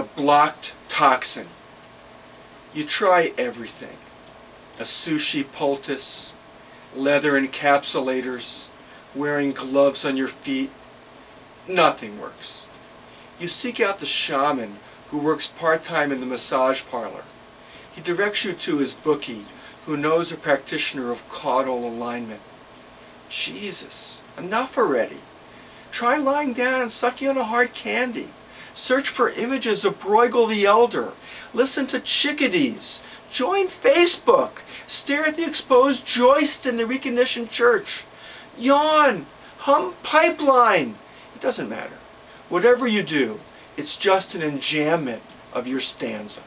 blocked toxin. You try everything. A sushi poultice, leather encapsulators, wearing gloves on your feet. Nothing works. You seek out the shaman who works part-time in the massage parlor. He directs you to his bookie who knows a practitioner of caudal alignment. Jesus, enough already. Try lying down and sucking on a hard candy. Search for images of Bruegel the Elder. Listen to chickadees. Join Facebook. Stare at the exposed joist in the reconditioned church. Yawn. Hum pipeline. It doesn't matter. Whatever you do, it's just an enjambment of your stanza.